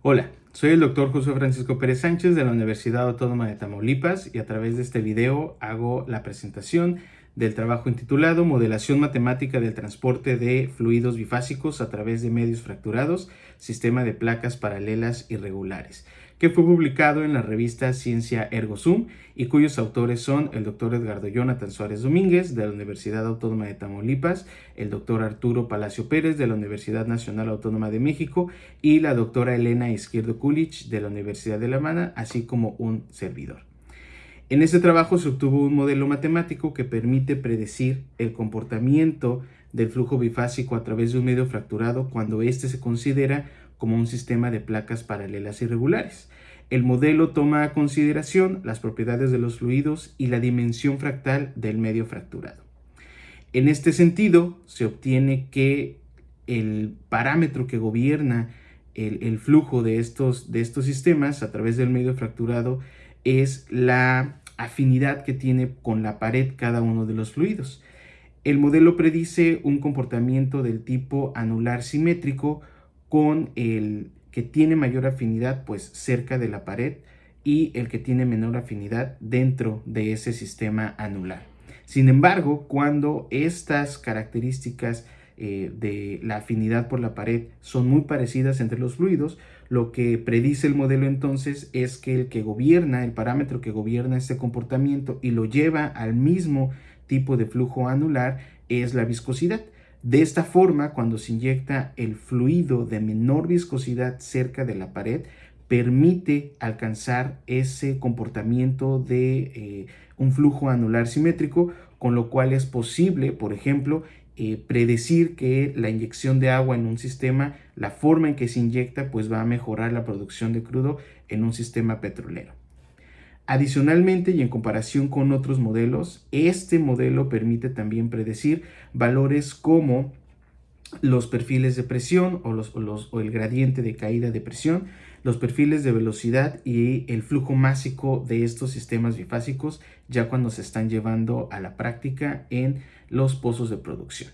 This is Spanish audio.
Hola, soy el doctor José Francisco Pérez Sánchez de la Universidad Autónoma de Tamaulipas y a través de este video hago la presentación del trabajo intitulado Modelación matemática del transporte de fluidos bifásicos a través de medios fracturados, sistema de placas paralelas irregulares, que fue publicado en la revista Ciencia Ergo Sum y cuyos autores son el doctor Edgardo Jonathan Suárez Domínguez de la Universidad Autónoma de Tamaulipas, el doctor Arturo Palacio Pérez de la Universidad Nacional Autónoma de México y la doctora Elena Izquierdo Kulich de la Universidad de La Habana, así como un servidor. En este trabajo se obtuvo un modelo matemático que permite predecir el comportamiento del flujo bifásico a través de un medio fracturado cuando éste se considera como un sistema de placas paralelas irregulares. El modelo toma a consideración las propiedades de los fluidos y la dimensión fractal del medio fracturado. En este sentido, se obtiene que el parámetro que gobierna el, flujo de estos, de estos sistemas a través del medio fracturado es la afinidad que tiene con la pared cada uno de los fluidos. El modelo predice un comportamiento del tipo anular simétrico con el que tiene mayor afinidad pues cerca de la pared y el que tiene menor afinidad dentro de ese sistema anular. Sin embargo, cuando estas características eh, de la afinidad por la pared son muy parecidas entre los fluidos, lo que predice el modelo entonces es que el que gobierna, el parámetro que gobierna este comportamiento y lo lleva al mismo tipo de flujo anular es la viscosidad. De esta forma, cuando se inyecta el fluido de menor viscosidad cerca de la pared, permite alcanzar ese comportamiento de eh, un flujo anular simétrico, con lo cual es posible, por ejemplo, eh, predecir que la inyección de agua en un sistema, la forma en que se inyecta, pues va a mejorar la producción de crudo en un sistema petrolero. Adicionalmente y en comparación con otros modelos, este modelo permite también predecir valores como los perfiles de presión o, el gradiente de caída de presión, los perfiles de velocidad y el flujo másico de estos sistemas bifásicos ya cuando se están llevando a la práctica en los pozos de producción.